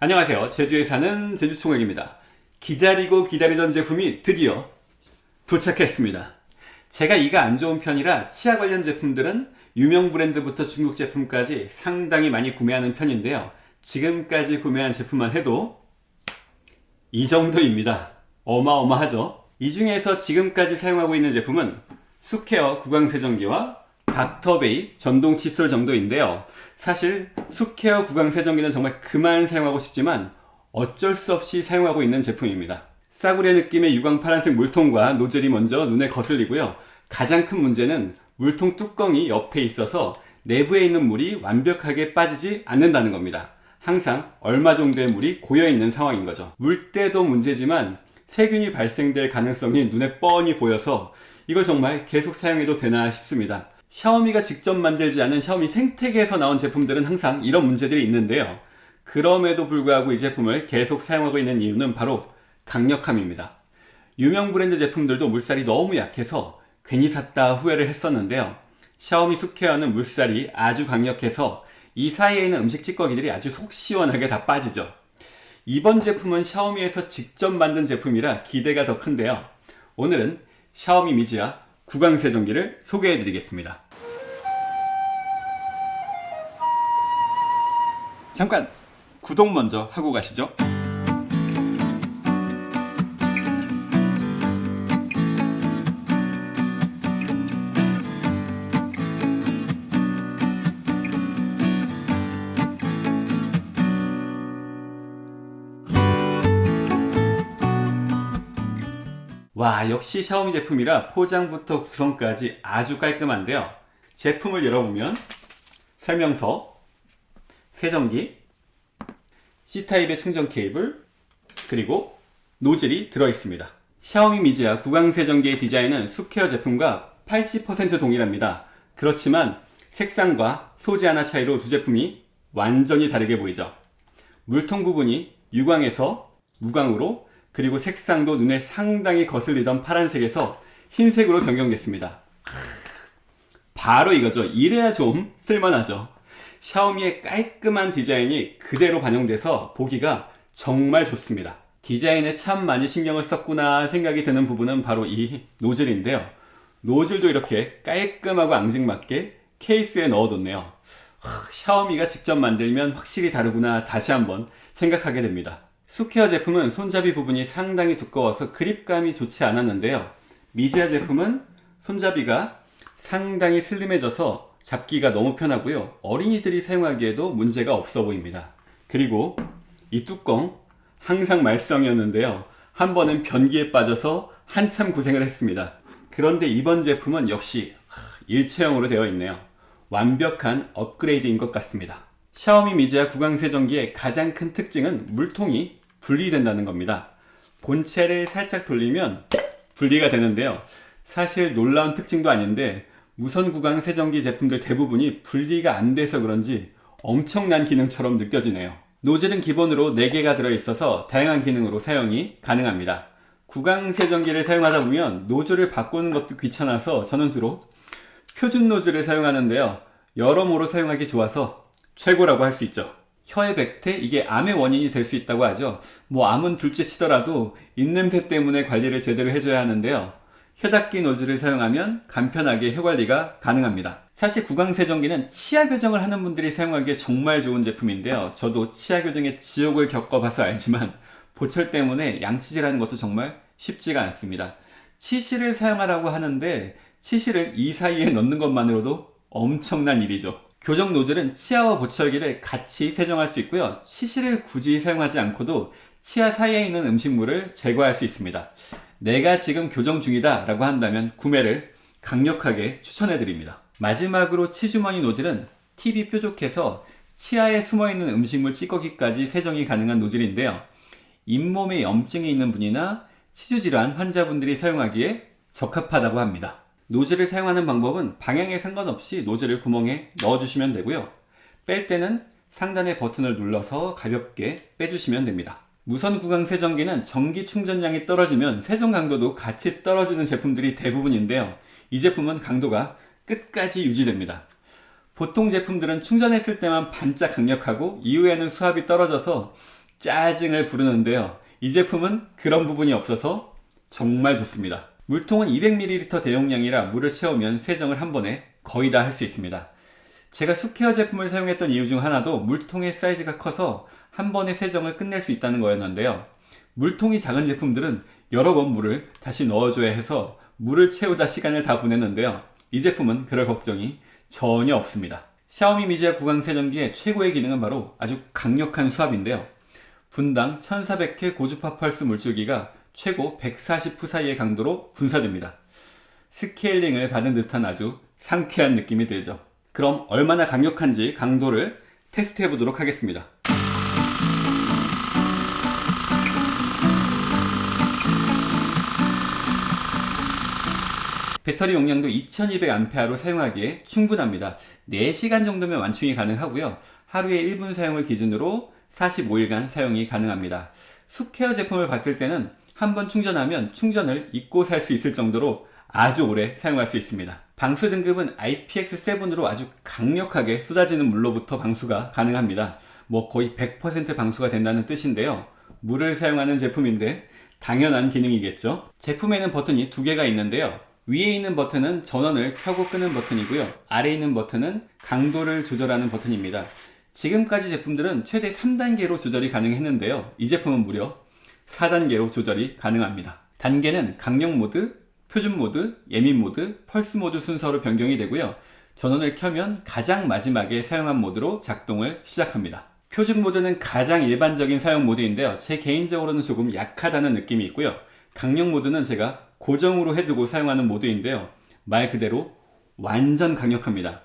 안녕하세요. 제주에 사는 제주총각입니다. 기다리고 기다리던 제품이 드디어 도착했습니다. 제가 이가 안 좋은 편이라 치아 관련 제품들은 유명 브랜드부터 중국 제품까지 상당히 많이 구매하는 편인데요. 지금까지 구매한 제품만 해도 이 정도입니다. 어마어마하죠? 이 중에서 지금까지 사용하고 있는 제품은 수케어 구강세정기와 닥터베이 전동 칫솔 정도인데요. 사실 수케어 구강 세정기는 정말 그만 사용하고 싶지만 어쩔 수 없이 사용하고 있는 제품입니다. 싸구려 느낌의 유광 파란색 물통과 노즐이 먼저 눈에 거슬리고요. 가장 큰 문제는 물통 뚜껑이 옆에 있어서 내부에 있는 물이 완벽하게 빠지지 않는다는 겁니다. 항상 얼마 정도의 물이 고여있는 상황인 거죠. 물때도 문제지만 세균이 발생될 가능성이 눈에 뻔히 보여서 이걸 정말 계속 사용해도 되나 싶습니다 샤오미가 직접 만들지 않은 샤오미 생태계에서 나온 제품들은 항상 이런 문제들이 있는데요. 그럼에도 불구하고 이 제품을 계속 사용하고 있는 이유는 바로 강력함입니다. 유명 브랜드 제품들도 물살이 너무 약해서 괜히 샀다 후회를 했었는데요. 샤오미 수케어는 물살이 아주 강력해서 이 사이에 있는 음식 찌꺼기들이 아주 속 시원하게 다 빠지죠. 이번 제품은 샤오미에서 직접 만든 제품이라 기대가 더 큰데요. 오늘은 샤오미 미지아 구강세정기를 소개해 드리겠습니다. 잠깐 구독 먼저 하고 가시죠 와 역시 샤오미 제품이라 포장부터 구성까지 아주 깔끔한데요. 제품을 열어보면 설명서, 세정기, C타입의 충전 케이블, 그리고 노즐이 들어있습니다. 샤오미 미지아 구강세정기의 디자인은 수케어 제품과 80% 동일합니다. 그렇지만 색상과 소재 하나 차이로 두 제품이 완전히 다르게 보이죠. 물통 부분이 유광에서 무광으로 그리고 색상도 눈에 상당히 거슬리던 파란색에서 흰색으로 변경됐습니다. 바로 이거죠. 이래야 좀 쓸만하죠. 샤오미의 깔끔한 디자인이 그대로 반영돼서 보기가 정말 좋습니다. 디자인에 참 많이 신경을 썼구나 생각이 드는 부분은 바로 이 노즐인데요. 노즐도 이렇게 깔끔하고 앙증맞게 케이스에 넣어뒀네요. 샤오미가 직접 만들면 확실히 다르구나 다시 한번 생각하게 됩니다. 수케어 제품은 손잡이 부분이 상당히 두꺼워서 그립감이 좋지 않았는데요. 미지아 제품은 손잡이가 상당히 슬림해져서 잡기가 너무 편하고요. 어린이들이 사용하기에도 문제가 없어 보입니다. 그리고 이 뚜껑 항상 말썽이었는데요. 한 번은 변기에 빠져서 한참 고생을 했습니다. 그런데 이번 제품은 역시 일체형으로 되어 있네요. 완벽한 업그레이드인 것 같습니다. 샤오미 미지아 구강세정기의 가장 큰 특징은 물통이 분리된다는 겁니다. 본체를 살짝 돌리면 분리가 되는데요. 사실 놀라운 특징도 아닌데 무선 구강 세정기 제품들 대부분이 분리가 안 돼서 그런지 엄청난 기능처럼 느껴지네요. 노즐은 기본으로 4개가 들어있어서 다양한 기능으로 사용이 가능합니다. 구강 세정기를 사용하다 보면 노즐을 바꾸는 것도 귀찮아서 저는 주로 표준 노즐을 사용하는데요. 여러모로 사용하기 좋아서 최고라고 할 수 있죠 혀의 백태 이게 암의 원인이 될 수 있다고 하죠. 뭐 암은 둘째 치더라도 입냄새 때문에 관리를 제대로 해줘야 하는데요. 혀 닦기 노즐을 사용하면 간편하게 혀 관리가 가능합니다. 사실 구강세정기는 치아 교정을 하는 분들이 사용하기에 정말 좋은 제품인데요. 저도 치아 교정의 지옥을 겪어봐서 알지만 보철 때문에 양치질하는 것도 정말 쉽지가 않습니다. 치실을 사용하라고 하는데 치실을 이 사이에 넣는 것만으로도 엄청난 일이죠 교정 노즐은 치아와 보철기를 같이 세정할 수 있고요. 치실을 굳이 사용하지 않고도 치아 사이에 있는 음식물을 제거할 수 있습니다. 내가 지금 교정 중이다 라고 한다면 구매를 강력하게 추천해 드립니다. 마지막으로 치주머니 노즐은 팁이 뾰족해서 치아에 숨어있는 음식물 찌꺼기까지 세정이 가능한 노즐인데요. 잇몸에 염증이 있는 분이나 치주질환 환자분들이 사용하기에 적합하다고 합니다 노즐을 사용하는 방법은 방향에 상관없이 노즐을 구멍에 넣어주시면 되고요 뺄 때는 상단의 버튼을 눌러서 가볍게 빼주시면 됩니다 무선 구강 세정기는 전기 충전량이 떨어지면 세정 강도도 같이 떨어지는 제품들이 대부분인데요 이 제품은 강도가 끝까지 유지됩니다 보통 제품들은 충전했을 때만 반짝 강력하고 이후에는 수압이 떨어져서 짜증을 부르는데요. 이 제품은 그런 부분이 없어서 정말 좋습니다. 물통은 200ml 대용량이라 물을 채우면 세정을 한 번에 거의 다 할 수 있습니다. 제가 수케어 제품을 사용했던 이유 중 하나도 물통의 사이즈가 커서 한 번에 세정을 끝낼 수 있다는 거였는데요. 물통이 작은 제품들은 여러 번 물을 다시 넣어줘야 해서 물을 채우다 시간을 다 보냈는데요. 이 제품은 그럴 걱정이 전혀 없습니다. 샤오미 미지아 구강 세정기의 최고의 기능은 바로 아주 강력한 수압인데요. 분당 1400K 고주파 펄스 물줄기가 최고 140프 사이의 강도로 분사됩니다. 스케일링을 받은 듯한 아주 상쾌한 느낌이 들죠. 그럼 얼마나 강력한지 강도를 테스트해 보도록 하겠습니다. 배터리 용량도 2200A로 사용하기에 충분합니다. 4시간 정도면 완충이 가능하고요. 하루에 1분 사용을 기준으로 45일간 사용이 가능합니다. 숲케어 제품을 봤을 때는 한번 충전하면 충전을 잊고 살 수 있을 정도로 아주 오래 사용할 수 있습니다. 방수 등급은 IPX7으로 아주 강력하게 쏟아지는 물로부터 방수가 가능합니다. 뭐 거의 100% 방수가 된다는 뜻인데요. 물을 사용하는 제품인데 당연한 기능이겠죠. 제품에는 버튼이 두 개가 있는데요. 위에 있는 버튼은 전원을 켜고 끄는 버튼이고요. 아래에 있는 버튼은 강도를 조절하는 버튼입니다. 지금까지 제품들은 최대 3단계로 조절이 가능했는데요. 이 제품은 무려 4단계로 조절이 가능합니다. 단계는 강력 모드, 표준 모드, 예민 모드, 펄스 모드 순서로 변경이 되고요. 전원을 켜면 가장 마지막에 사용한 모드로 작동을 시작합니다. 표준 모드는 가장 일반적인 사용 모드인데요. 제 개인적으로는 조금 약하다는 느낌이 있고요. 강력 모드는 제가 고정으로 해두고 사용하는 모드인데요. 말 그대로 완전 강력합니다.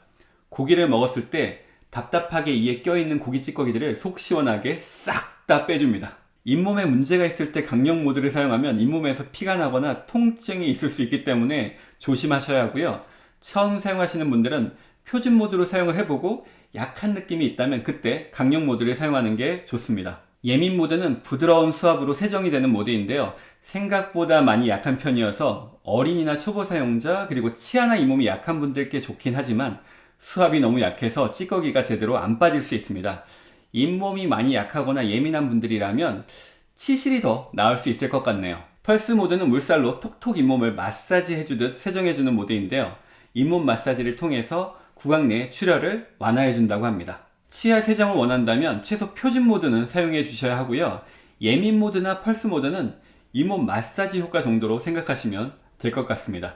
고기를 먹었을 때 답답하게 이에 껴있는 고기 찌꺼기들을 속 시원하게 싹 다 빼줍니다. 잇몸에 문제가 있을 때 강력 모드를 사용하면 잇몸에서 피가 나거나 통증이 있을 수 있기 때문에 조심하셔야 하고요. 처음 사용하시는 분들은 표준 모드로 사용을 해보고 약한 느낌이 있다면 그때 강력 모드를 사용하는 게 좋습니다. 예민 모드는 부드러운 수압으로 세정이 되는 모드인데요. 생각보다 많이 약한 편이어서 어린이나 초보 사용자 그리고 치아나 잇몸이 약한 분들께 좋긴 하지만 수압이 너무 약해서 찌꺼기가 제대로 안 빠질 수 있습니다. 잇몸이 많이 약하거나 예민한 분들이라면 치실이 더 나을 수 있을 것 같네요. 펄스 모드는 물살로 톡톡 잇몸을 마사지 해주듯 세정해주는 모드인데요. 잇몸 마사지를 통해서 구강 내 출혈을 완화해 준다고 합니다. 치아 세정을 원한다면 최소 표준 모드는 사용해 주셔야 하고요. 예민 모드나 펄스 모드는 잇몸 마사지 효과 정도로 생각하시면 될 것 같습니다.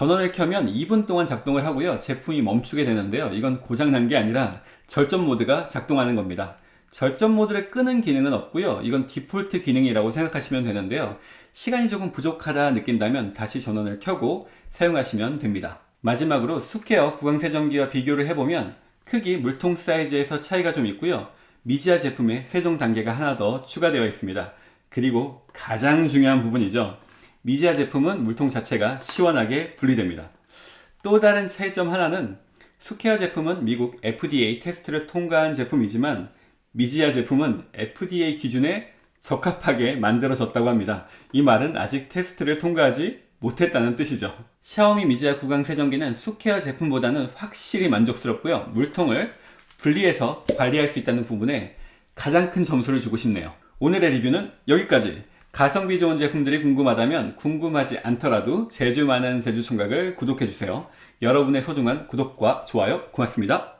전원을 켜면 2분 동안 작동을 하고요. 제품이 멈추게 되는데요. 이건 고장난 게 아니라 절전 모드가 작동하는 겁니다. 절전 모드를 끄는 기능은 없고요. 이건 디폴트 기능이라고 생각하시면 되는데요. 시간이 조금 부족하다 느낀다면 다시 전원을 켜고 사용하시면 됩니다. 마지막으로 수케어 구강세정기와 비교를 해보면 크기 물통 사이즈에서 차이가 좀 있고요. 미지아 제품에 세정 단계가 하나 더 추가되어 있습니다. 그리고 가장 중요한 부분이죠. 미지아 제품은 물통 자체가 시원하게 분리됩니다. 또 다른 차이점 하나는 수케어 제품은 미국 FDA 테스트를 통과한 제품이지만 미지아 제품은 FDA 기준에 적합하게 만들어졌다고 합니다. 이 말은 아직 테스트를 통과하지 못했다는 뜻이죠. 샤오미 미지아 구강 세정기는 수케어 제품보다는 확실히 만족스럽고요. 물통을 분리해서 관리할 수 있다는 부분에 가장 큰 점수를 주고 싶네요. 오늘의 리뷰는 여기까지. 가성비 좋은 제품들이 궁금하다면 궁금하지 않더라도 제주 많은 제주 총각을 구독해주세요. 여러분의 소중한 구독과 좋아요 고맙습니다.